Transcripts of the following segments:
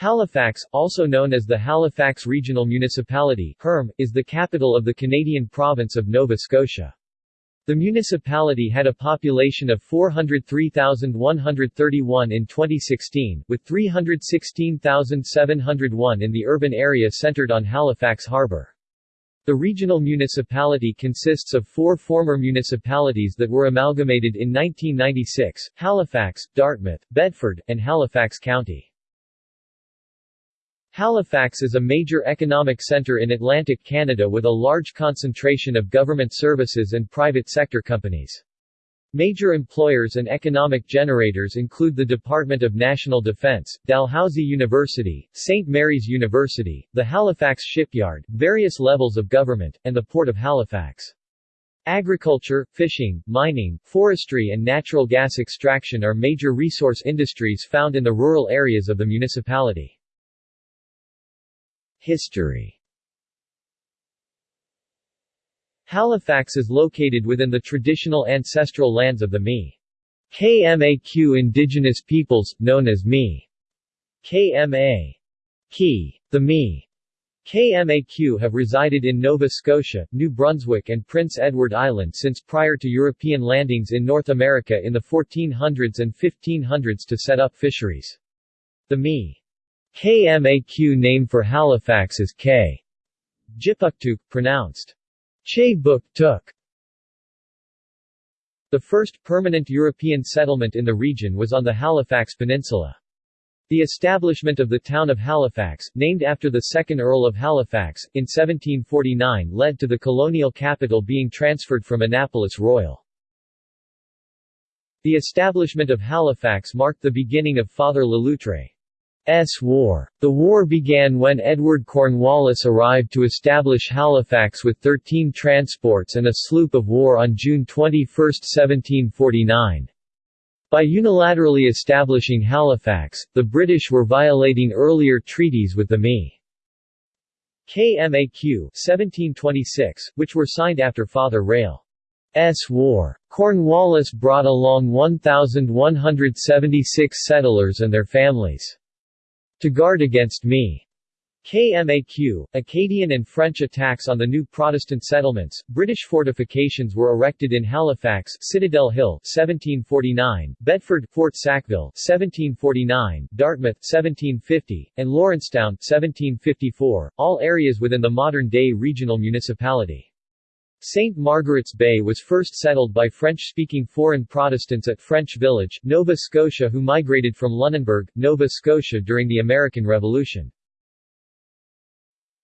Halifax, also known as the Halifax Regional Municipality HERM, is the capital of the Canadian province of Nova Scotia. The municipality had a population of 403,131 in 2016, with 316,701 in the urban area centred on Halifax Harbour. The regional municipality consists of four former municipalities that were amalgamated in 1996, Halifax, Dartmouth, Bedford, and Halifax County. Halifax is a major economic centre in Atlantic Canada with a large concentration of government services and private sector companies. Major employers and economic generators include the Department of National Defence, Dalhousie University, St. Mary's University, the Halifax Shipyard, various levels of government, and the Port of Halifax. Agriculture, fishing, mining, forestry and natural gas extraction are major resource industries found in the rural areas of the municipality. History Halifax is located within the traditional ancestral lands of the Mi. KMAQ indigenous peoples, known as Mi. KMA. Ki. The Mi. KMAQ have resided in Nova Scotia, New Brunswick and Prince Edward Island since prior to European landings in North America in the 1400s and 1500s to set up fisheries. The Mi. KMAQ name for Halifax is K. Jipuktuk, pronounced Che Buk Tuk. The first permanent European settlement in the region was on the Halifax Peninsula. The establishment of the town of Halifax, named after the second Earl of Halifax, in 1749 led to the colonial capital being transferred from Annapolis Royal. The establishment of Halifax marked the beginning of Father Le Loutre's War. The war began when Edward Cornwallis arrived to establish Halifax with 13 transports and a sloop of war on June 21, 1749. By unilaterally establishing Halifax, the British were violating earlier treaties with the Mi. KMAQ 1726, which were signed after Father Rail. S. War. Cornwallis brought along 1,176 settlers and their families. To guard against Me. KMAQ, Acadian and French attacks on the new Protestant settlements, British fortifications were erected in Halifax Citadel Hill 1749, Bedford Fort Sackville 1749, Dartmouth 1750, and Lawrencetown 1754, all areas within the modern-day regional municipality. St. Margaret's Bay was first settled by French-speaking foreign Protestants at French Village, Nova Scotia who migrated from Lunenburg, Nova Scotia during the American Revolution.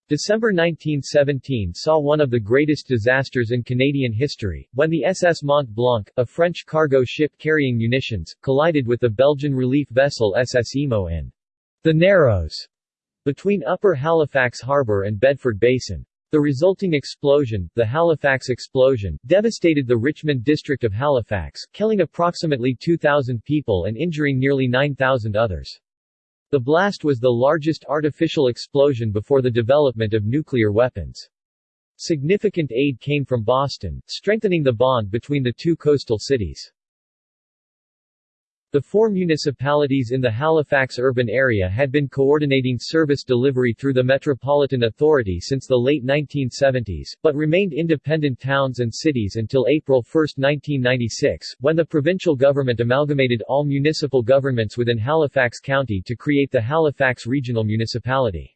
December 1917 saw one of the greatest disasters in Canadian history, when the SS Mont Blanc, a French cargo ship carrying munitions, collided with the Belgian relief vessel SS Imo in the Narrows, between Upper Halifax Harbour and Bedford Basin. The resulting explosion, the Halifax explosion, devastated the Richmond district of Halifax, killing approximately 2,000 people and injuring nearly 9,000 others. The blast was the largest artificial explosion before the development of nuclear weapons. Significant aid came from Boston, strengthening the bond between the two coastal cities. The four municipalities in the Halifax urban area had been coordinating service delivery through the Metropolitan Authority since the late 1970s, but remained independent towns and cities until April 1, 1996, when the provincial government amalgamated all municipal governments within Halifax County to create the Halifax Regional Municipality.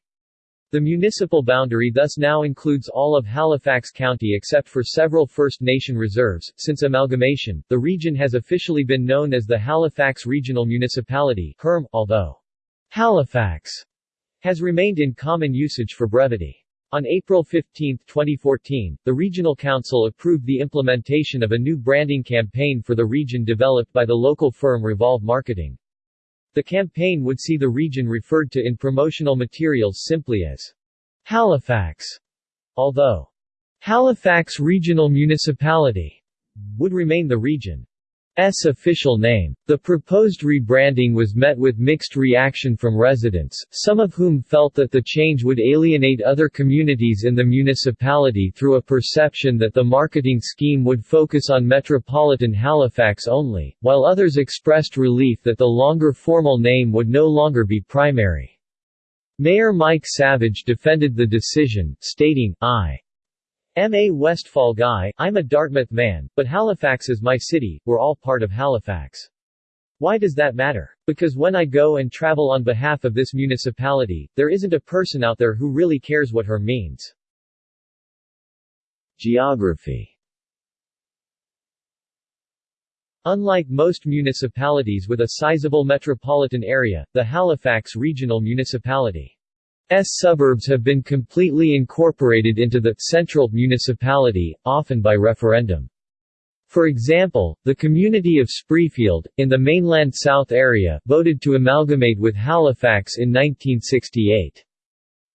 The municipal boundary thus now includes all of Halifax County except for several First Nation reserves. Since amalgamation, the region has officially been known as the Halifax Regional Municipality HERM, although Halifax has remained in common usage for brevity. On April 15, 2014, the Regional Council approved the implementation of a new branding campaign for the region developed by the local firm Revolve Marketing. The campaign would see the region referred to in promotional materials simply as Halifax, although Halifax Regional Municipality would remain the region. S official name. The proposed rebranding was met with mixed reaction from residents, some of whom felt that the change would alienate other communities in the municipality through a perception that the marketing scheme would focus on metropolitan Halifax only, while others expressed relief that the longer formal name would no longer be primary. Mayor Mike Savage defended the decision, stating, I am a Westphal guy, I'm a Dartmouth man, but Halifax is my city, we're all part of Halifax. Why does that matter? Because when I go and travel on behalf of this municipality, there isn't a person out there who really cares what her means. Geography Unlike most municipalities with a sizable metropolitan area, the Halifax Regional Municipality's suburbs have been completely incorporated into the central municipality, often by referendum. For example, the community of Spryfield, in the mainland south area, voted to amalgamate with Halifax in 1968.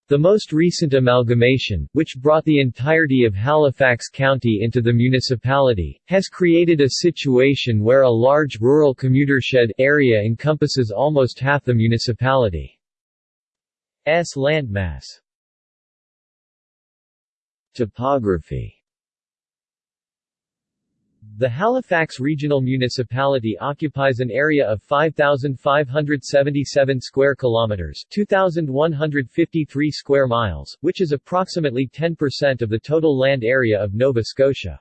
The most recent amalgamation, which brought the entirety of Halifax County into the municipality, has created a situation where a large rural commutershed area encompasses almost half the municipality's landmass. Topography the Halifax Regional Municipality occupies an area of 5577 square kilometers, 2153 square miles, which is approximately 10% of the total land area of Nova Scotia.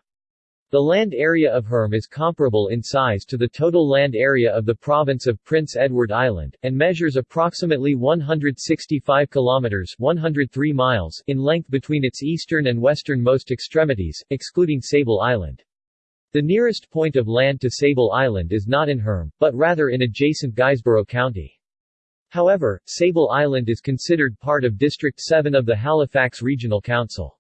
The land area of Herm is comparable in size to the total land area of the province of Prince Edward Island, and measures approximately 165 kilometers 103 miles in length between its eastern and westernmost extremities, excluding Sable Island. The nearest point of land to Sable Island is not in Herm, but rather in adjacent Guysborough County. However, Sable Island is considered part of District 7 of the Halifax Regional Council.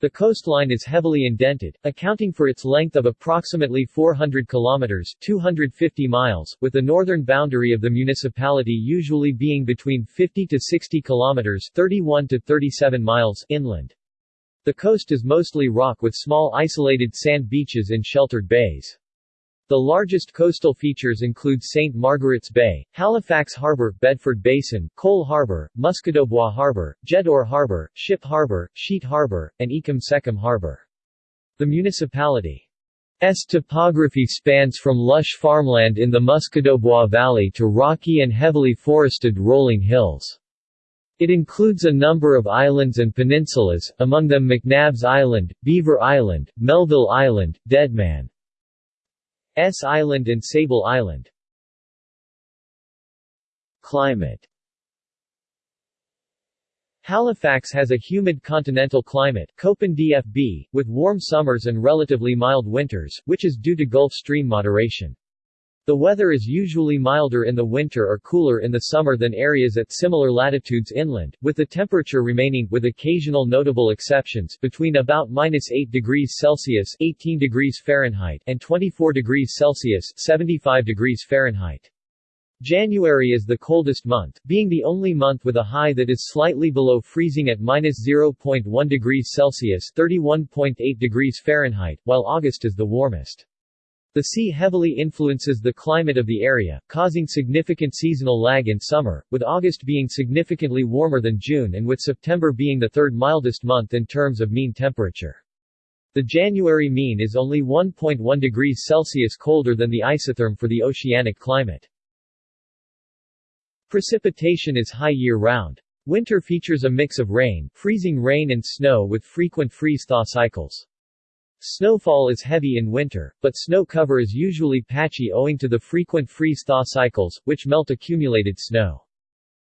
The coastline is heavily indented, accounting for its length of approximately 400 kilometers 250 miles, with the northern boundary of the municipality usually being between 50 to 60 kilometers 31 to 37 miles inland. The coast is mostly rock with small isolated sand beaches and sheltered bays. The largest coastal features include St. Margaret's Bay, Halifax Harbour, Bedford Basin, Cole Harbour, Musquodoboit Harbour, Jeddore Harbour, Ship Harbour, Sheet Harbour, and Ecum Secum Harbour. The municipality's topography spans from lush farmland in the Musquodoboit Valley to rocky and heavily forested rolling hills. It includes a number of islands and peninsulas, among them McNabs Island, Beaver Island, Melville Island, Deadman's Island and Sable Island. Climate Halifax has a humid continental climate Köppen DFB, with warm summers and relatively mild winters, which is due to Gulf Stream moderation. The weather is usually milder in the winter or cooler in the summer than areas at similar latitudes inland, with the temperature remaining, with occasional notable exceptions, between about minus 8 degrees Celsius 18 degrees Fahrenheit and 24 degrees Celsius 75 degrees Fahrenheit. January is the coldest month, being the only month with a high that is slightly below freezing at minus 0.1 degrees Celsius 31.8 degrees Fahrenheit, while August is the warmest. The sea heavily influences the climate of the area, causing significant seasonal lag in summer, with August being significantly warmer than June and with September being the third mildest month in terms of mean temperature. The January mean is only 1.1 degrees Celsius colder than the isotherm for the oceanic climate. Precipitation is high year-round. Winter features a mix of rain, freezing rain and snow with frequent freeze-thaw cycles. Snowfall is heavy in winter, but snow cover is usually patchy owing to the frequent freeze-thaw cycles, which melt accumulated snow.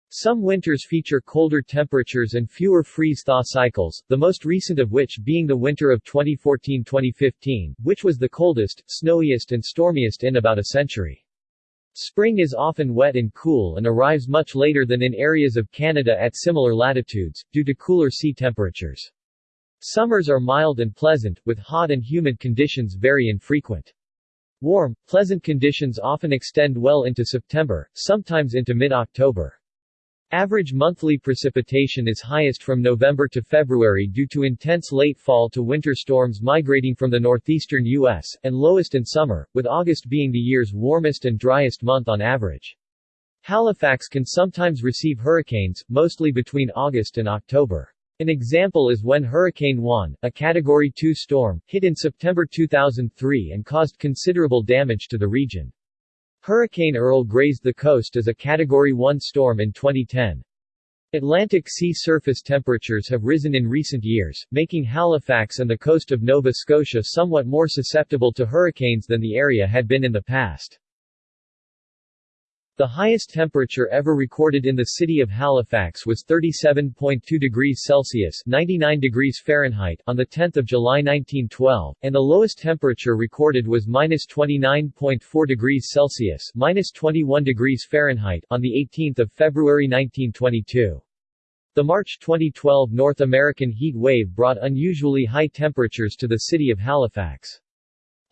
Some winters feature colder temperatures and fewer freeze-thaw cycles, the most recent of which being the winter of 2014-2015, which was the coldest, snowiest and stormiest in about a century. Spring is often wet and cool and arrives much later than in areas of Canada at similar latitudes, due to cooler sea temperatures. Summers are mild and pleasant, with hot and humid conditions very infrequent. Warm, pleasant conditions often extend well into September, sometimes into mid-October. Average monthly precipitation is highest from November to February due to intense late fall to winter storms migrating from the northeastern U.S., and lowest in summer, with August being the year's warmest and driest month on average. Halifax can sometimes receive hurricanes, mostly between August and October. An example is when Hurricane Juan, a Category 2 storm, hit in September 2003 and caused considerable damage to the region. Hurricane Earl grazed the coast as a Category 1 storm in 2010. Atlantic sea surface temperatures have risen in recent years, making Halifax and the coast of Nova Scotia somewhat more susceptible to hurricanes than the area had been in the past. The highest temperature ever recorded in the city of Halifax was 37.2 degrees Celsius 99 degrees Fahrenheit on 10 July 1912, and the lowest temperature recorded was minus 29.4 degrees Celsius minus 21 degrees Fahrenheit on 18 February 1922. The March 2012 North American heat wave brought unusually high temperatures to the city of Halifax.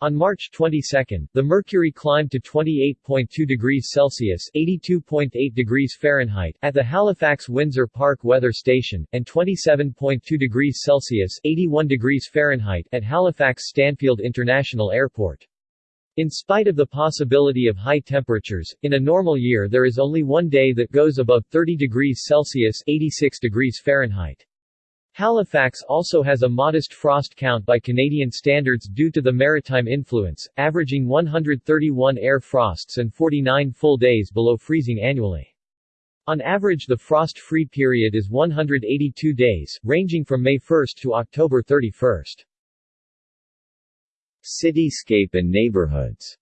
On March 22, the mercury climbed to 28.2 degrees Celsius (82.8 degrees Fahrenheit) at the Halifax Windsor Park Weather Station, and 27.2 degrees Celsius (81 degrees Fahrenheit) at Halifax Stanfield International Airport. In spite of the possibility of high temperatures, in a normal year there is only one day that goes above 30 degrees Celsius (86 degrees Fahrenheit). Halifax also has a modest frost count by Canadian standards due to the maritime influence, averaging 131 air frosts and 49 full days below freezing annually. On average the frost-free period is 182 days, ranging from May 1 to October 31. Cityscape and neighborhoods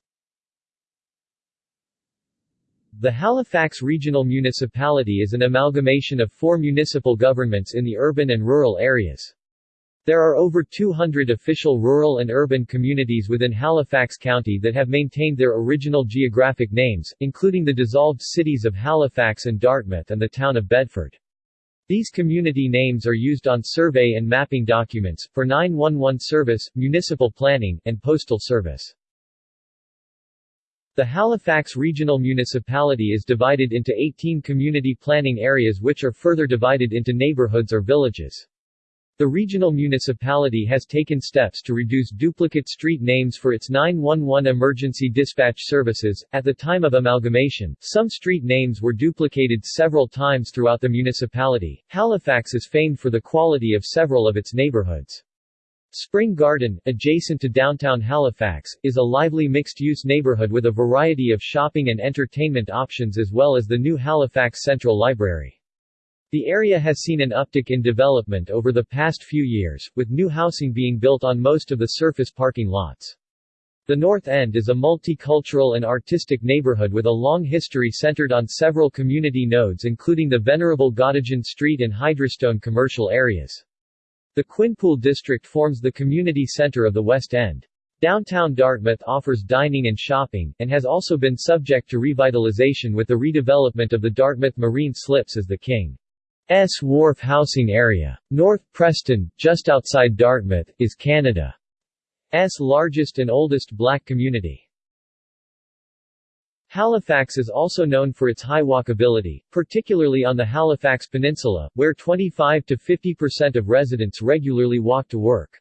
the Halifax Regional Municipality is an amalgamation of four municipal governments in the urban and rural areas. There are over 200 official rural and urban communities within Halifax County that have maintained their original geographic names, including the dissolved cities of Halifax and Dartmouth and the town of Bedford. These community names are used on survey and mapping documents, for 911 service, municipal planning, and postal service. The Halifax Regional Municipality is divided into 18 community planning areas which are further divided into neighborhoods or villages. The regional municipality has taken steps to reduce duplicate street names for its 911 emergency dispatch services. At the time of amalgamation, some street names were duplicated several times throughout the municipality. Halifax is famed for the quality of several of its neighborhoods. Spring Garden, adjacent to downtown Halifax, is a lively mixed-use neighborhood with a variety of shopping and entertainment options as well as the new Halifax Central Library. The area has seen an uptick in development over the past few years, with new housing being built on most of the surface parking lots. The North End is a multicultural and artistic neighborhood with a long history centered on several community nodes including the venerable Gottingen Street and Hydrostone commercial areas. The Quinpool district forms the community center of the West End. Downtown Dartmouth offers dining and shopping, and has also been subject to revitalization with the redevelopment of the Dartmouth Marine Slips as the King's Wharf housing area. North Preston, just outside Dartmouth, is Canada's largest and oldest black community. Halifax is also known for its high walkability, particularly on the Halifax Peninsula, where 25 to 50% of residents regularly walk to work.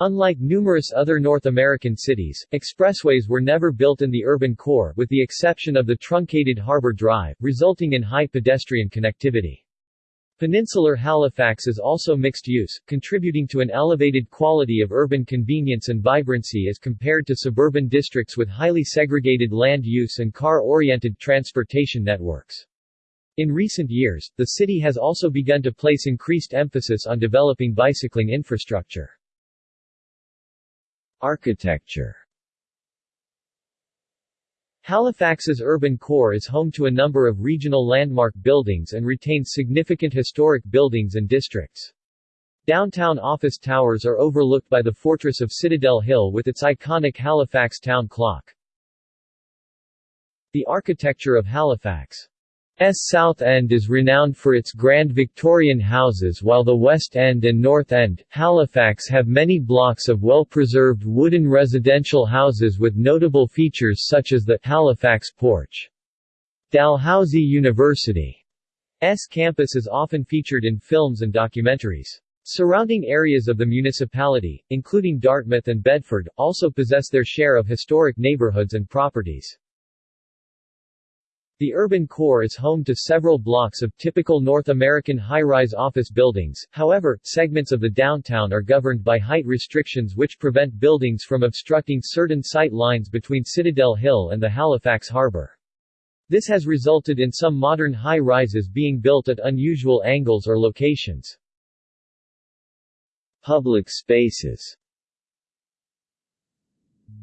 Unlike numerous other North American cities, expressways were never built in the urban core with the exception of the truncated Harbor Drive, resulting in high pedestrian connectivity. Peninsular Halifax is also mixed-use, contributing to an elevated quality of urban convenience and vibrancy as compared to suburban districts with highly segregated land use and car-oriented transportation networks. In recent years, the city has also begun to place increased emphasis on developing bicycling infrastructure. Architecture Halifax's urban core is home to a number of regional landmark buildings and retains significant historic buildings and districts. Downtown office towers are overlooked by the fortress of Citadel Hill with its iconic Halifax town clock. The architecture of Halifax S South End is renowned for its grand Victorian houses while the West End and North End, Halifax have many blocks of well-preserved wooden residential houses with notable features such as the Halifax Porch. Dalhousie University's campus is often featured in films and documentaries. Surrounding areas of the municipality, including Dartmouth and Bedford, also possess their share of historic neighborhoods and properties. The urban core is home to several blocks of typical North American high-rise office buildings, however, segments of the downtown are governed by height restrictions which prevent buildings from obstructing certain sight lines between Citadel Hill and the Halifax Harbor. This has resulted in some modern high-rises being built at unusual angles or locations. Public spaces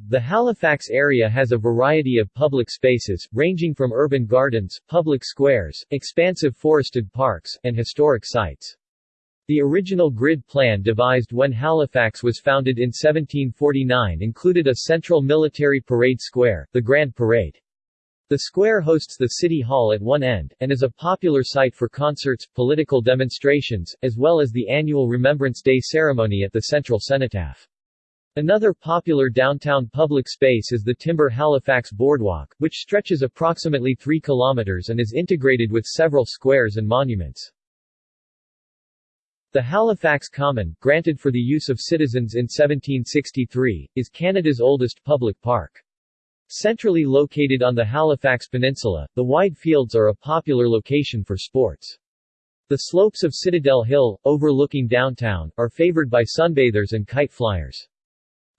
the Halifax area has a variety of public spaces, ranging from urban gardens, public squares, expansive forested parks, and historic sites. The original grid plan devised when Halifax was founded in 1749 included a central military parade square, the Grand Parade. The square hosts the City Hall at one end, and is a popular site for concerts, political demonstrations, as well as the annual Remembrance Day ceremony at the Central Cenotaph. Another popular downtown public space is the Timber Halifax Boardwalk, which stretches approximately 3 kilometers and is integrated with several squares and monuments. The Halifax Common, granted for the use of citizens in 1763, is Canada's oldest public park. Centrally located on the Halifax Peninsula, the wide fields are a popular location for sports. The slopes of Citadel Hill, overlooking downtown, are favored by sunbathers and kite flyers.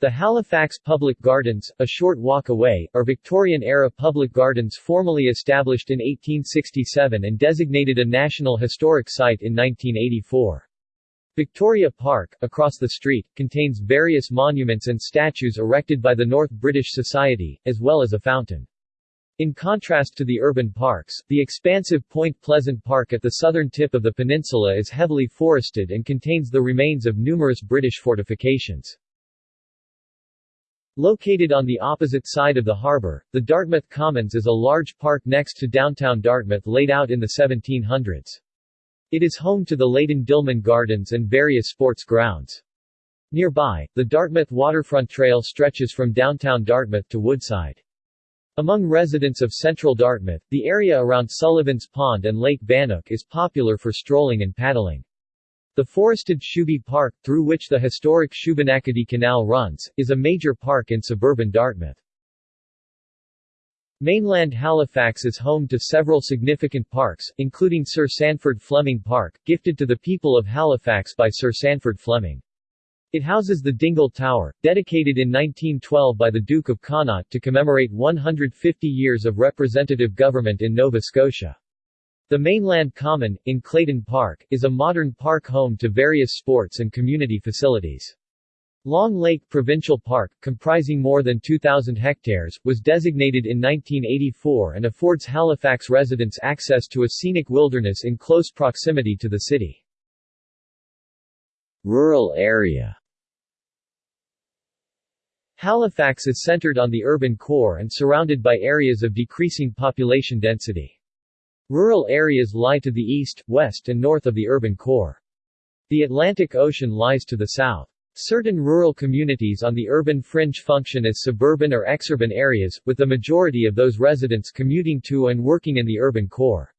The Halifax Public Gardens, a short walk away, are Victorian-era public gardens formally established in 1867 and designated a National Historic Site in 1984. Victoria Park, across the street, contains various monuments and statues erected by the North British Society, as well as a fountain. In contrast to the urban parks, the expansive Point Pleasant Park at the southern tip of the peninsula is heavily forested and contains the remains of numerous British fortifications. Located on the opposite side of the harbor, the Dartmouth Commons is a large park next to downtown Dartmouth laid out in the 1700s. It is home to the Leighton Dillman Gardens and various sports grounds. Nearby, the Dartmouth Waterfront Trail stretches from downtown Dartmouth to Woodside. Among residents of central Dartmouth, the area around Sullivan's Pond and Lake Banook is popular for strolling and paddling. The forested Shubie Park, through which the historic Shubenacadie Canal runs, is a major park in suburban Dartmouth. Mainland Halifax is home to several significant parks, including Sir Sandford Fleming Park, gifted to the people of Halifax by Sir Sandford Fleming. It houses the Dingle Tower, dedicated in 1912 by the Duke of Connaught to commemorate 150 years of representative government in Nova Scotia. The Mainland Common, in Clayton Park, is a modern park home to various sports and community facilities. Long Lake Provincial Park, comprising more than 2,000 hectares, was designated in 1984 and affords Halifax residents access to a scenic wilderness in close proximity to the city. Rural area Halifax is centered on the urban core and surrounded by areas of decreasing population density. Rural areas lie to the east, west and north of the urban core. The Atlantic Ocean lies to the south. Certain rural communities on the urban fringe function as suburban or exurban areas, with the majority of those residents commuting to and working in the urban core.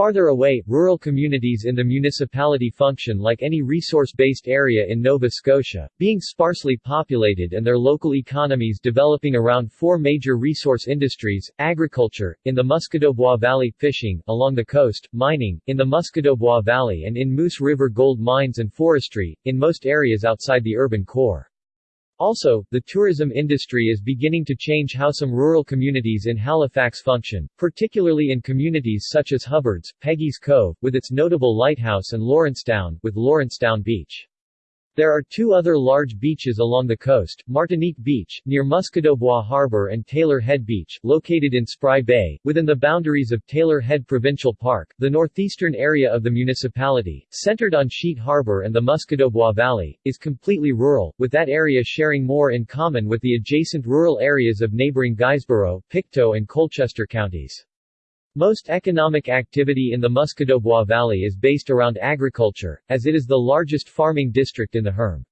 Farther away, rural communities in the municipality function like any resource-based area in Nova Scotia, being sparsely populated and their local economies developing around four major resource industries, agriculture, in the Musquodoboit Valley, fishing, along the coast, mining, in the Musquodoboit Valley and in Moose River gold mines and forestry, in most areas outside the urban core. Also, the tourism industry is beginning to change how some rural communities in Halifax function, particularly in communities such as Hubbards, Peggy's Cove, with its notable lighthouse and Lawrencetown, with Lawrencetown Beach. There are two other large beaches along the coast, Martinique Beach, near Musquodoboit Harbor and Taylor Head Beach, located in Spry Bay, within the boundaries of Taylor Head Provincial Park, the northeastern area of the municipality, centered on Sheet Harbor and the Musquodoboit Valley, is completely rural, with that area sharing more in common with the adjacent rural areas of neighboring Guysborough, Pictou and Colchester counties. Most economic activity in the Musquodoboit Valley is based around agriculture, as it is the largest farming district in the HERM.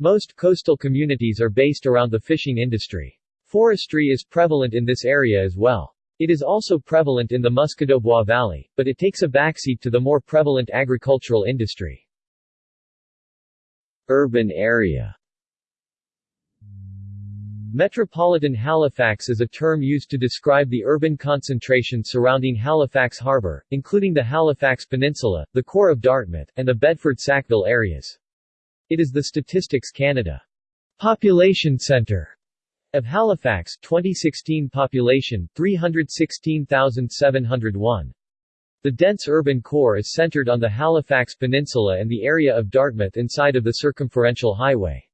Most coastal communities are based around the fishing industry. Forestry is prevalent in this area as well. It is also prevalent in the Musquodoboit Valley, but it takes a backseat to the more prevalent agricultural industry. Urban area Metropolitan Halifax is a term used to describe the urban concentration surrounding Halifax Harbour, including the Halifax Peninsula, the core of Dartmouth, and the Bedford-Sackville areas. It is the Statistics Canada population centre of Halifax 2016 population 316,701. The dense urban core is centered on the Halifax Peninsula and the area of Dartmouth inside of the circumferential highway.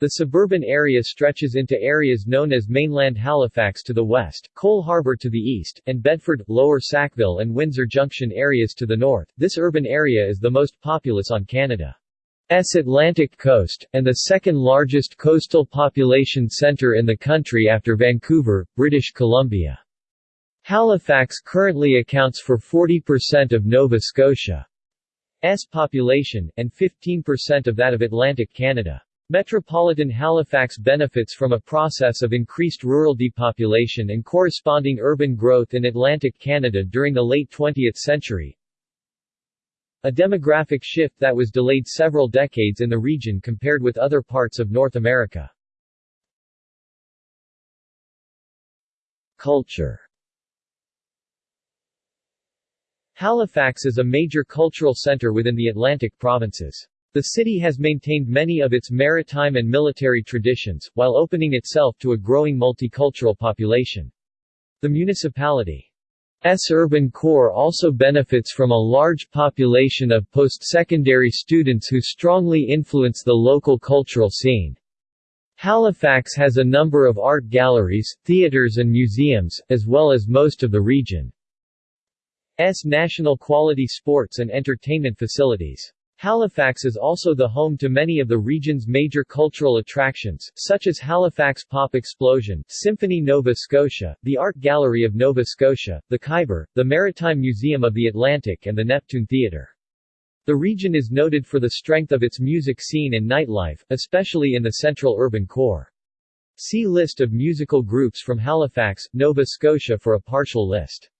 The suburban area stretches into areas known as mainland Halifax to the west, Cole Harbour to the east, and Bedford, Lower Sackville and Windsor Junction areas to the north. This urban area is the most populous on Canada's Atlantic coast, and the second largest coastal population centre in the country after Vancouver, British Columbia. Halifax currently accounts for 40% of Nova Scotia's population, and 15% of that of Atlantic Canada. Metropolitan Halifax benefits from a process of increased rural depopulation and corresponding urban growth in Atlantic Canada during the late 20th century, a demographic shift that was delayed several decades in the region compared with other parts of North America. Culture Halifax is a major cultural center within the Atlantic provinces. The city has maintained many of its maritime and military traditions, while opening itself to a growing multicultural population. The municipality's urban core also benefits from a large population of post-secondary students who strongly influence the local cultural scene. Halifax has a number of art galleries, theaters and museums, as well as most of the region. S national quality sports and entertainment facilities. Halifax is also the home to many of the region's major cultural attractions, such as Halifax Pop Explosion, Symphony Nova Scotia, the Art Gallery of Nova Scotia, the Khyber, the Maritime Museum of the Atlantic and the Neptune Theatre. The region is noted for the strength of its music scene and nightlife, especially in the central urban core. See List of musical groups from Halifax, Nova Scotia for a partial list.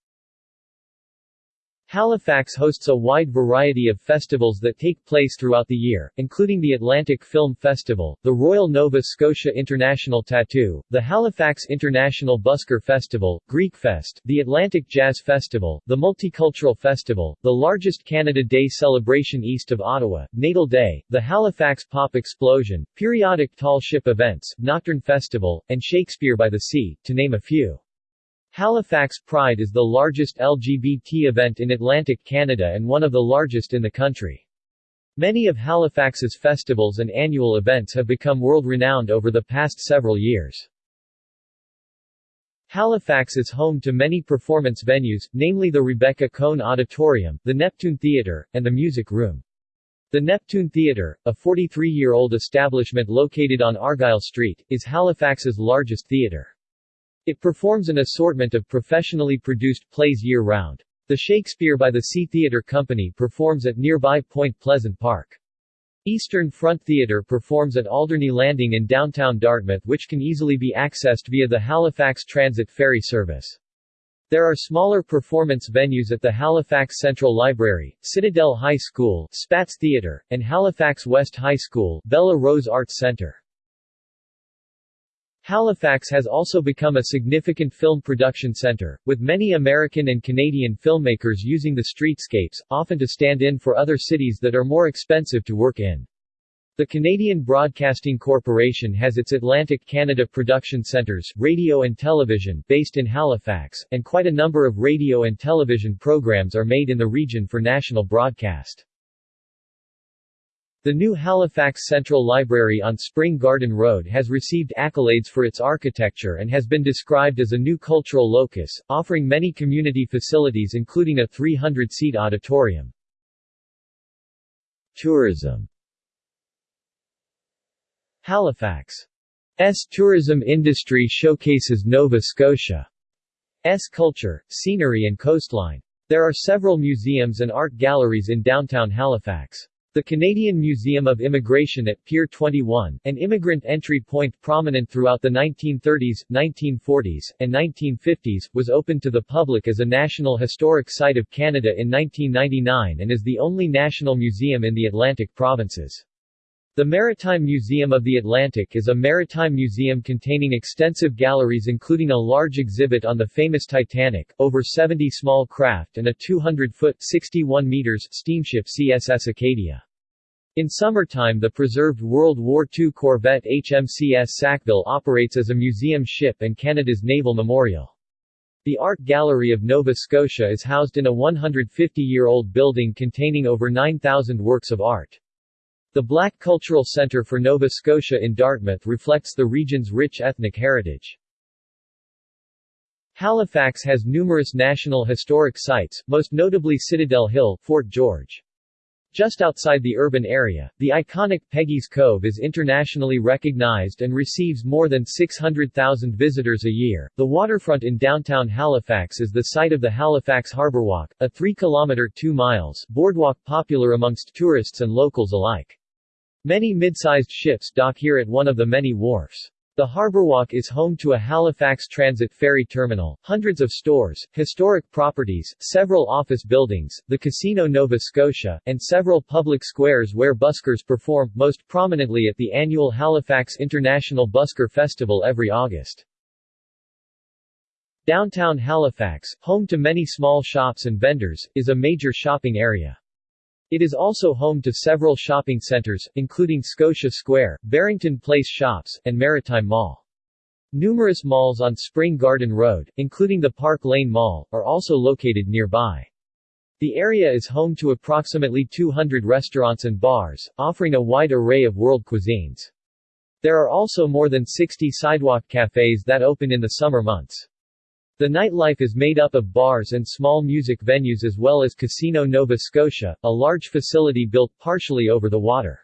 Halifax hosts a wide variety of festivals that take place throughout the year, including the Atlantic Film Festival, the Royal Nova Scotia International Tattoo, the Halifax International Busker Festival, Greekfest, the Atlantic Jazz Festival, the Multicultural Festival, the largest Canada Day celebration east of Ottawa, Natal Day, the Halifax Pop Explosion, periodic tall ship events, Nocturne Festival, and Shakespeare by the Sea, to name a few. Halifax Pride is the largest LGBT event in Atlantic Canada and one of the largest in the country. Many of Halifax's festivals and annual events have become world-renowned over the past several years. Halifax is home to many performance venues, namely the Rebecca Cohn Auditorium, the Neptune Theatre, and the Music Room. The Neptune Theatre, a 43-year-old establishment located on Argyle Street, is Halifax's largest theatre. It performs an assortment of professionally produced plays year-round. The Shakespeare by the Sea Theatre Company performs at nearby Point Pleasant Park. Eastern Front Theatre performs at Alderney Landing in downtown Dartmouth which can easily be accessed via the Halifax Transit Ferry service. There are smaller performance venues at the Halifax Central Library, Citadel High School, Spatz Theatre, and Halifax West High School, Bella Rose Arts Centre. Halifax has also become a significant film production center, with many American and Canadian filmmakers using the streetscapes, often to stand in for other cities that are more expensive to work in. The Canadian Broadcasting Corporation has its Atlantic Canada production centers, radio and television, based in Halifax, and quite a number of radio and television programs are made in the region for national broadcast. The new Halifax Central Library on Spring Garden Road has received accolades for its architecture and has been described as a new cultural locus, offering many community facilities including a 300-seat auditorium. Tourism Halifax's tourism industry showcases Nova Scotia's culture, scenery and coastline. There are several museums and art galleries in downtown Halifax. The Canadian Museum of Immigration at Pier 21, an immigrant entry point prominent throughout the 1930s, 1940s, and 1950s, was opened to the public as a National Historic Site of Canada in 1999 and is the only national museum in the Atlantic provinces. The Maritime Museum of the Atlantic is a maritime museum containing extensive galleries including a large exhibit on the famous Titanic, over 70 small craft and a 200-foot 61 meters steamship CSS Acadia. In summertime the preserved World War II corvette HMCS Sackville operates as a museum ship and Canada's naval memorial. The Art Gallery of Nova Scotia is housed in a 150-year-old building containing over 9,000 works of art. The Black Cultural Centre for Nova Scotia in Dartmouth reflects the region's rich ethnic heritage. Halifax has numerous national historic sites, most notably Citadel Hill, Fort George. Just outside the urban area, the iconic Peggy's Cove is internationally recognized and receives more than 600,000 visitors a year. The waterfront in downtown Halifax is the site of the Halifax Harbour Walk, a 3-kilometer 2 miles boardwalk popular amongst tourists and locals alike. Many mid-sized ships dock here at one of the many wharfs. The Harborwalk is home to a Halifax Transit ferry terminal, hundreds of stores, historic properties, several office buildings, the Casino Nova Scotia, and several public squares where buskers perform, most prominently at the annual Halifax International Busker Festival every August. Downtown Halifax, home to many small shops and vendors, is a major shopping area. It is also home to several shopping centers, including Scotia Square, Barrington Place Shops, and Maritime Mall. Numerous malls on Spring Garden Road, including the Park Lane Mall, are also located nearby. The area is home to approximately 200 restaurants and bars, offering a wide array of world cuisines. There are also more than 60 sidewalk cafes that open in the summer months. The nightlife is made up of bars and small music venues as well as Casino Nova Scotia, a large facility built partially over the water.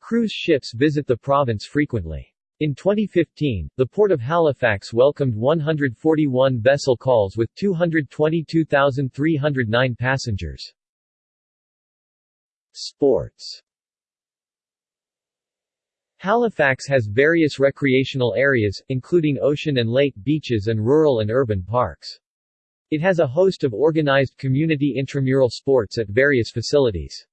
Cruise ships visit the province frequently. In 2015, the Port of Halifax welcomed 141 vessel calls with 222,309 passengers. Sports Halifax has various recreational areas, including ocean and lake beaches and rural and urban parks. It has a host of organized community intramural sports at various facilities.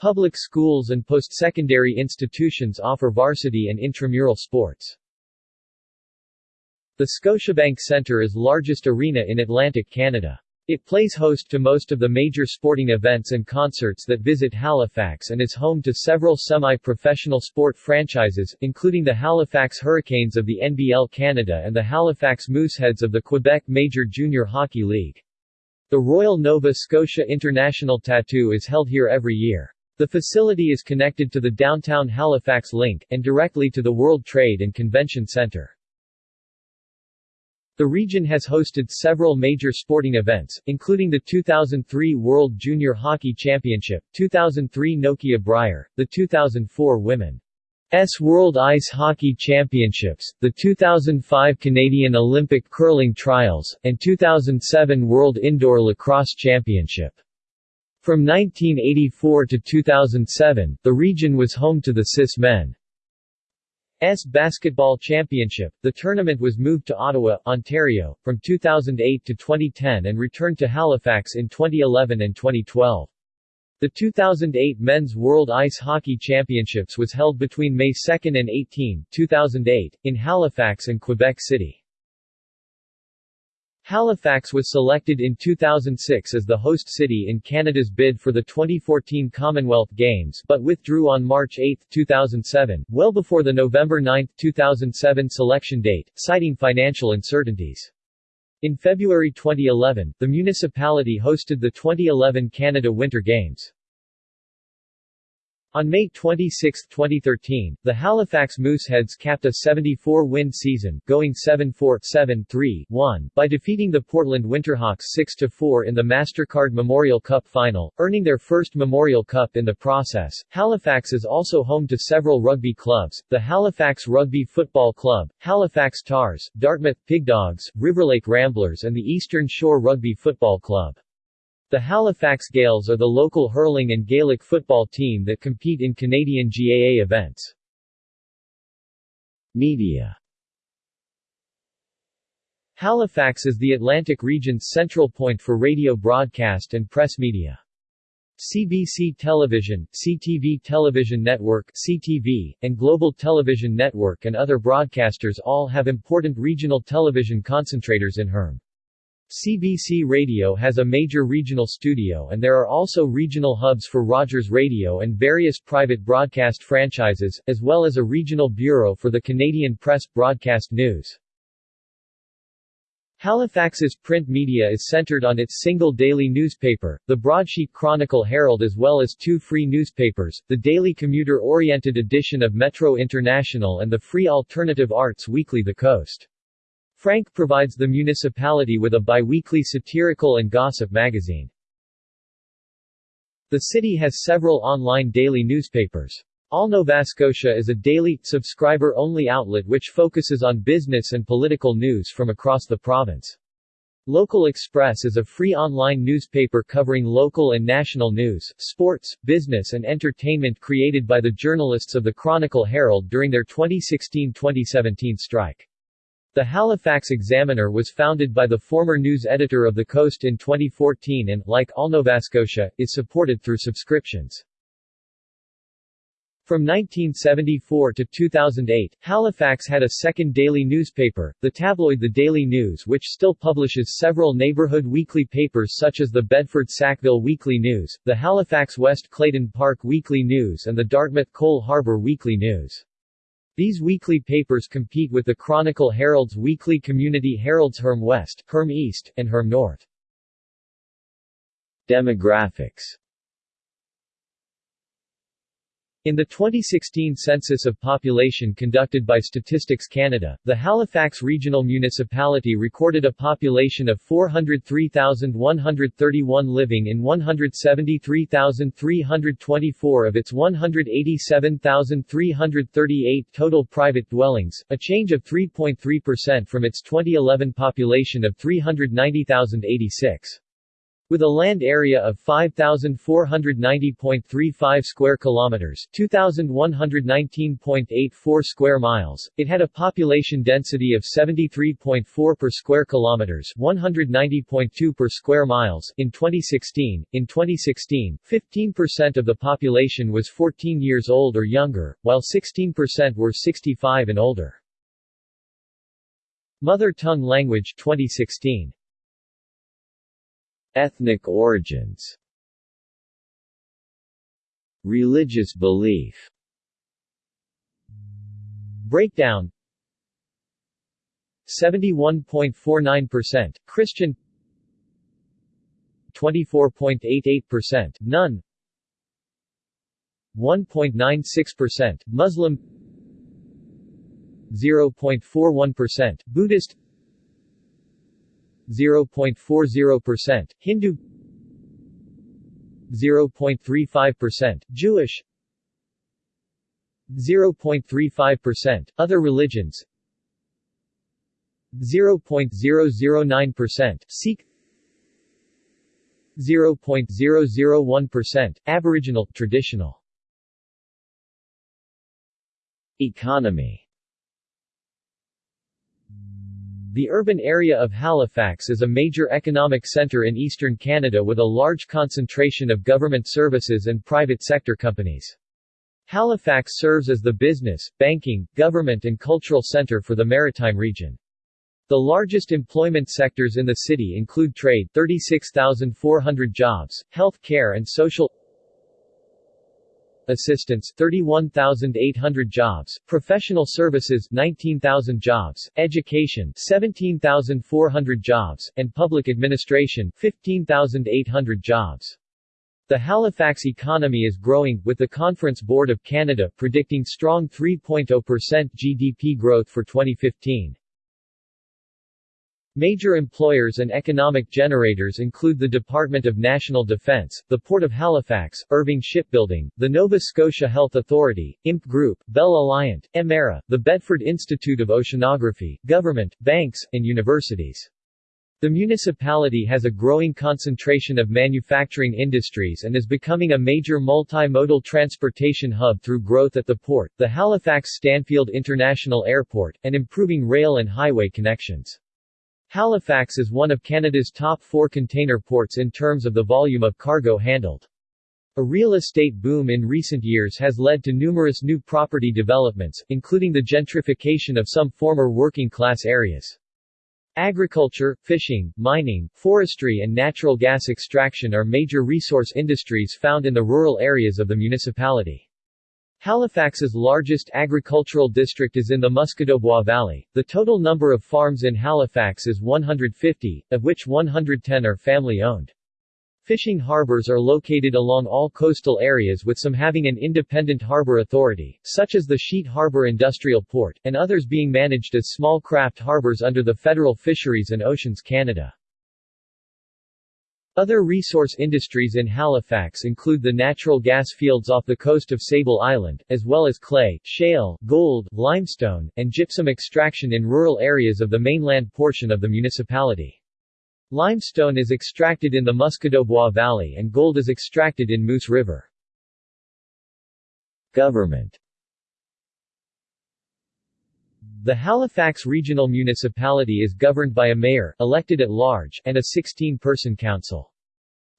Public schools and post-secondary institutions offer varsity and intramural sports. The Scotiabank Centre is largest arena in Atlantic Canada. It plays host to most of the major sporting events and concerts that visit Halifax and is home to several semi-professional sport franchises, including the Halifax Hurricanes of the NBL Canada and the Halifax Mooseheads of the Quebec Major Junior Hockey League. The Royal Nova Scotia International Tattoo is held here every year. The facility is connected to the downtown Halifax Link, and directly to the World Trade and Convention Centre. The region has hosted several major sporting events, including the 2003 World Junior Hockey Championship, 2003 Nokia Brier, the 2004 Women's World Ice Hockey Championships, the 2005 Canadian Olympic Curling Trials, and 2007 World Indoor Lacrosse Championship. From 1984 to 2007, the region was home to the CIS Men. S Basketball Championship. The tournament was moved to Ottawa, Ontario, from 2008 to 2010 and returned to Halifax in 2011 and 2012. The 2008 Men's World Ice Hockey Championships was held between May 2 and 18, 2008, in Halifax and Quebec City. Halifax was selected in 2006 as the host city in Canada's bid for the 2014 Commonwealth Games but withdrew on March 8, 2007, well before the November 9, 2007 selection date, citing financial uncertainties. In February 2011, the municipality hosted the 2011 Canada Winter Games. On May 26, 2013, the Halifax Mooseheads capped a 74-win season, going 7-4, 7-3, 1, by defeating the Portland Winterhawks 6-4 in the MasterCard Memorial Cup final, earning their first Memorial Cup in the process. Halifax is also home to several rugby clubs, the Halifax Rugby Football Club, Halifax Tars, Dartmouth Pigdogs, Riverlake Ramblers and the Eastern Shore Rugby Football Club. The Halifax Gaels are the local hurling and Gaelic football team that compete in Canadian GAA events. Media Halifax is the Atlantic region's central point for radio broadcast and press media. CBC Television, CTV Television Network CTV, and Global Television Network and other broadcasters all have important regional television concentrators in Herm. CBC Radio has a major regional studio and there are also regional hubs for Rogers Radio and various private broadcast franchises, as well as a regional bureau for the Canadian Press Broadcast News. Halifax's print media is centered on its single daily newspaper, the Broadsheet Chronicle Herald as well as two free newspapers, the daily commuter-oriented edition of Metro International and the free alternative arts weekly The Coast. Frank provides the municipality with a biweekly satirical and gossip magazine. The city has several online daily newspapers. All Nova Scotia is a daily, subscriber-only outlet which focuses on business and political news from across the province. Local Xpress is a free online newspaper covering local and national news, sports, business and entertainment created by the journalists of the Chronicle Herald during their 2016-2017 strike. The Halifax Examiner was founded by the former news editor of The Coast in 2014 and, like all Nova Scotia, is supported through subscriptions. From 1974 to 2008, Halifax had a second daily newspaper, the tabloid The Daily News which still publishes several neighborhood weekly papers such as the Bedford Sackville Weekly News, the Halifax West Clayton Park Weekly News and the Dartmouth Cole Harbour Weekly News. These weekly papers compete with the Chronicle Herald's weekly community Heralds Herm West, Herm East, and Herm North. Demographics in the 2016 census of population conducted by Statistics Canada, the Halifax Regional Municipality recorded a population of 403,131 living in 173,324 of its 187,338 total private dwellings, a change of 3.3% from its 2011 population of 390,086. With a land area of 5490.35 square kilometers, 2119.84 square miles, it had a population density of 73.4 per square kilometers, 190.2 per square miles in 2016. In 2016, 15% of the population was 14 years old or younger, while 16% were 65 and older. Mother Tongue Language 2016 Ethnic origins Religious belief Breakdown 71.49% Christian 24.88% None 1.96% Muslim 0.41% Buddhist 0.40%, Hindu 0.35%, Jewish 0.35%, other religions 0.009%, Sikh 0.001%, Aboriginal traditional. Economy The urban area of Halifax is a major economic centre in eastern Canada with a large concentration of government services and private sector companies. Halifax serves as the business, banking, government and cultural centre for the maritime region. The largest employment sectors in the city include trade 36,400 jobs, health care and social assistance 31,800 jobs, professional services 19,000 jobs, education 17,400 jobs, and public administration 15,800 jobs. The Halifax economy is growing, with the Conference Board of Canada predicting strong 3.0% GDP growth for 2015. Major employers and economic generators include the Department of National Defence, the Port of Halifax, Irving Shipbuilding, the Nova Scotia Health Authority, IMP Group, Bell Alliant, Emera, the Bedford Institute of Oceanography, government, banks, and universities. The municipality has a growing concentration of manufacturing industries and is becoming a major multimodal transportation hub through growth at the port, the Halifax Stanfield International Airport, and improving rail and highway connections. Halifax is one of Canada's top four container ports in terms of the volume of cargo handled. A real estate boom in recent years has led to numerous new property developments, including the gentrification of some former working-class areas. Agriculture, fishing, mining, forestry and natural gas extraction are major resource industries found in the rural areas of the municipality. Halifax's largest agricultural district is in the Musquodoboit Valley. The total number of farms in Halifax is 150, of which 110 are family-owned. Fishing harbors are located along all coastal areas with some having an independent harbor authority, such as the Sheet Harbor Industrial Port, and others being managed as small craft harbors under the Federal Fisheries and Oceans Canada. Other resource industries in Halifax include the natural gas fields off the coast of Sable Island, as well as clay, shale, gold, limestone, and gypsum extraction in rural areas of the mainland portion of the municipality. Limestone is extracted in the Musquodoboit Valley and gold is extracted in Moose River. Government The Halifax Regional Municipality is governed by a mayor, elected at large, and a 16-person council.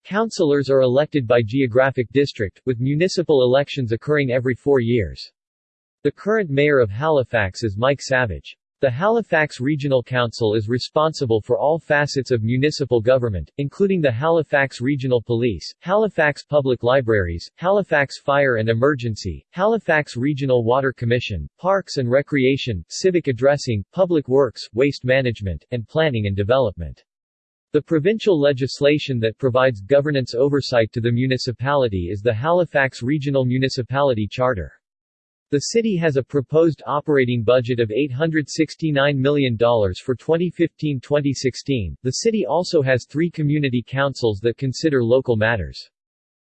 Councillors are elected by geographic district, with municipal elections occurring every four years. The current mayor of Halifax is Mike Savage. The Halifax Regional Council is responsible for all facets of municipal government, including the Halifax Regional Police, Halifax Public Libraries, Halifax Fire and Emergency, Halifax Regional Water Commission, Parks and Recreation, Civic Addressing, Public Works, Waste Management, and Planning and Development. The provincial legislation that provides governance oversight to the municipality is the Halifax Regional Municipality Charter. The city has a proposed operating budget of $869 million for 2015-2016. The city also has three community councils that consider local matters.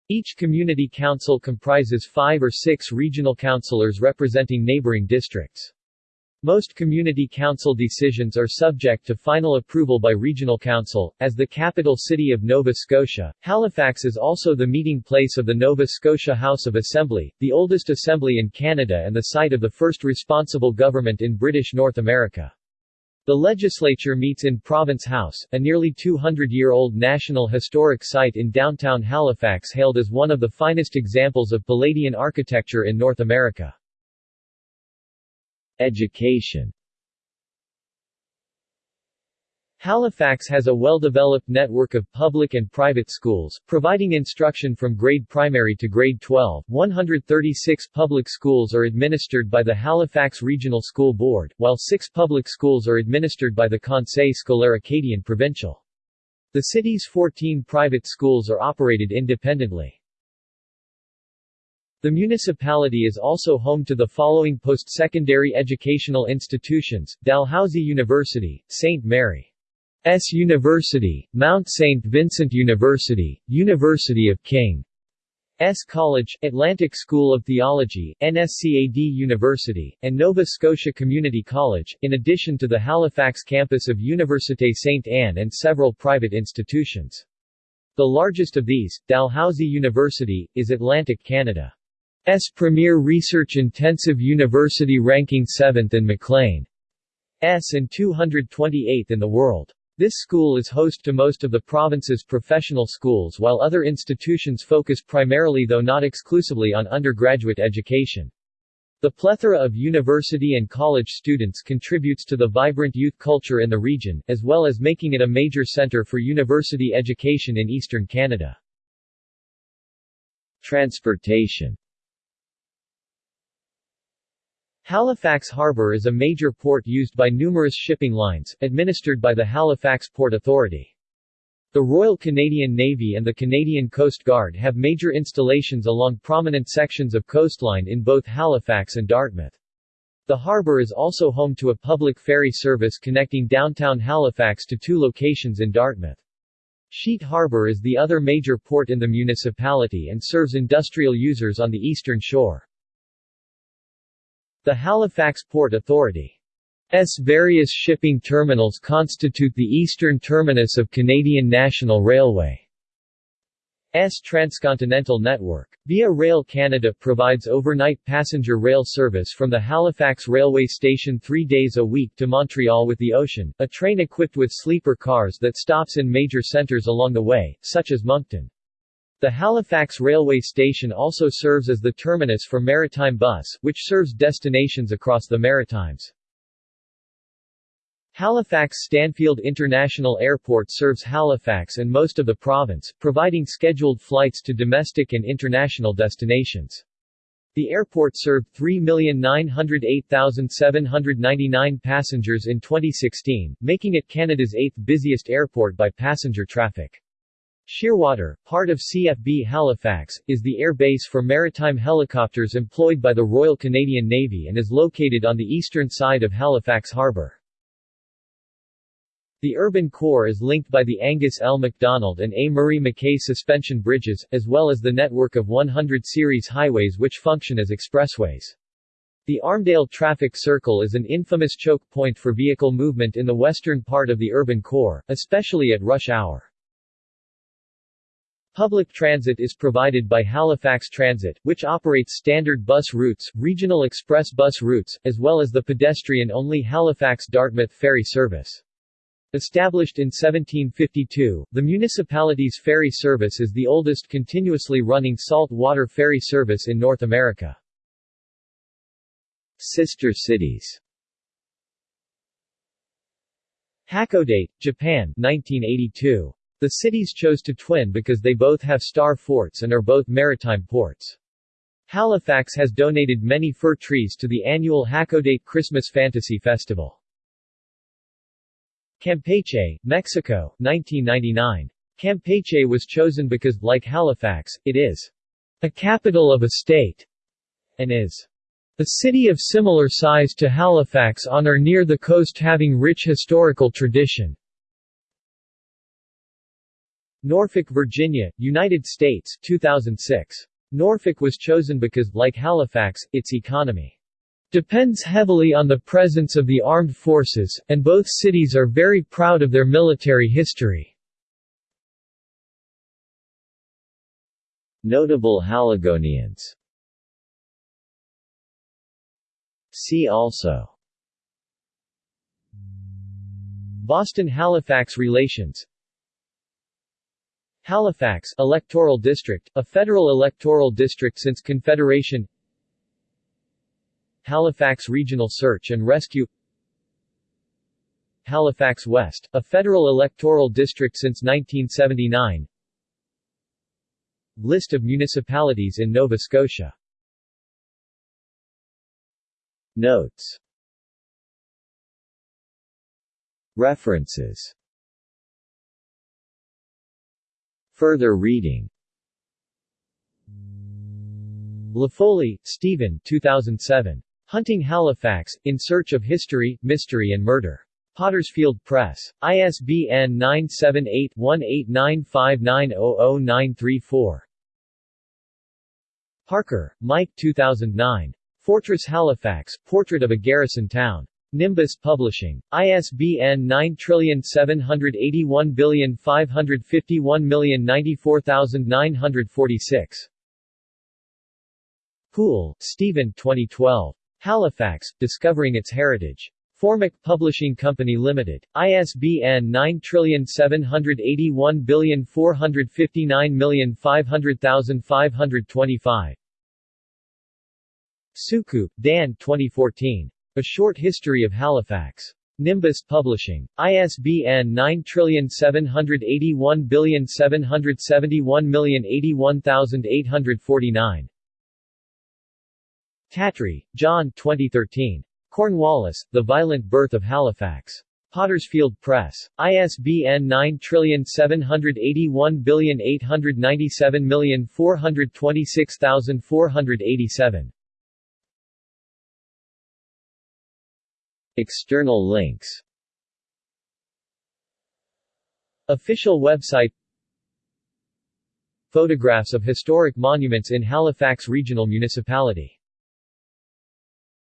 Each community council comprises five or six regional councillors representing neighboring districts. Most community council decisions are subject to final approval by regional council. As the capital city of Nova Scotia, Halifax is also the meeting place of the Nova Scotia House of Assembly, the oldest assembly in Canada and the site of the first responsible government in British North America. The legislature meets in Province House, a nearly 200-year-old National Historic Site in downtown Halifax hailed as one of the finest examples of Palladian architecture in North America. Education Halifax has a well-developed network of public and private schools, providing instruction from grade primary to grade 12. 136 public schools are administered by the Halifax Regional School Board, while six public schools are administered by the Conseil scolaire acadien provincial. The city's 14 private schools are operated independently. The municipality is also home to the following post-secondary educational institutions, Dalhousie University, St. Mary's University, Mount St. Vincent University, University of King's College, Atlantic School of Theology, NSCAD University, and Nova Scotia Community College, in addition to the Halifax campus of Université St. Anne and several private institutions. The largest of these, Dalhousie University, is Atlantic Canada. S premier research-intensive university ranking 7th and Maclean's and 228th in the world. This school is host to most of the province's professional schools while other institutions focus primarily though not exclusively on undergraduate education. The plethora of university and college students contributes to the vibrant youth culture in the region, as well as making it a major center for university education in eastern Canada. Transportation Halifax Harbour is a major port used by numerous shipping lines, administered by the Halifax Port Authority. The Royal Canadian Navy and the Canadian Coast Guard have major installations along prominent sections of coastline in both Halifax and Dartmouth. The harbour is also home to a public ferry service connecting downtown Halifax to two locations in Dartmouth. Sheet Harbour is the other major port in the municipality and serves industrial users on the eastern shore. The Halifax Port Authority's various shipping terminals constitute the eastern terminus of Canadian National Railway's transcontinental network. Via Rail Canada provides overnight passenger rail service from the Halifax railway station three days a week to Montreal with the Ocean, a train equipped with sleeper cars that stops in major centres along the way, such as Moncton. The Halifax Railway Station also serves as the terminus for Maritime Bus, which serves destinations across the Maritimes. Halifax Stanfield International Airport serves Halifax and most of the province, providing scheduled flights to domestic and international destinations. The airport served 3,908,799 passengers in 2016, making it Canada's eighth busiest airport by passenger traffic. Shearwater, part of CFB Halifax, is the air base for maritime helicopters employed by the Royal Canadian Navy and is located on the eastern side of Halifax Harbour. The urban core is linked by the Angus L. MacDonald and A. Murray MacKay suspension bridges, as well as the network of 100 series highways which function as expressways. The Armdale Traffic Circle is an infamous choke point for vehicle movement in the western part of the urban core, especially at rush hour. Public transit is provided by Halifax Transit, which operates standard bus routes, regional express bus routes, as well as the pedestrian-only Halifax-Dartmouth ferry service. Established in 1752, the municipality's ferry service is the oldest continuously running salt water ferry service in North America. Sister cities Hakodate, Japan 1982. The cities chose to twin because they both have star forts and are both maritime ports. Halifax has donated many fir trees to the annual Hakodate Christmas Fantasy Festival. Campeche, Mexico, 1999. Campeche was chosen because, like Halifax, it is a capital of a state and is a city of similar size to Halifax on or near the coast having rich historical tradition. Norfolk, Virginia, United States 2006. Norfolk was chosen because, like Halifax, its economy depends heavily on the presence of the armed forces, and both cities are very proud of their military history. Notable Haligonians See also Boston-Halifax relations Halifax electoral district, a federal electoral district since Confederation. Halifax Regional Search and Rescue. Halifax West, a federal electoral district since 1979 List of municipalities in Nova Scotia. Notes. References Further reading Laffoley, Stephen 2007. Hunting Halifax, In Search of History, Mystery and Murder. Pottersfield Press. ISBN 978-1895900934. Parker, Mike 2009. Fortress Halifax, Portrait of a Garrison Town. Nimbus Publishing. ISBN 9781551094946. Poole, Stephen 2012. Halifax, Discovering Its Heritage. Formac Publishing Company Limited. ISBN 9781459500525. Soucoup, Dan 2014. A Short History of Halifax. Nimbus Publishing. ISBN 9781771081849. Tattrie, John 2013. Cornwallis, The Violent Birth of Halifax. Pottersfield Press. ISBN 9781897426487. External links. Official website. Photographs of historic monuments in Halifax Regional Municipality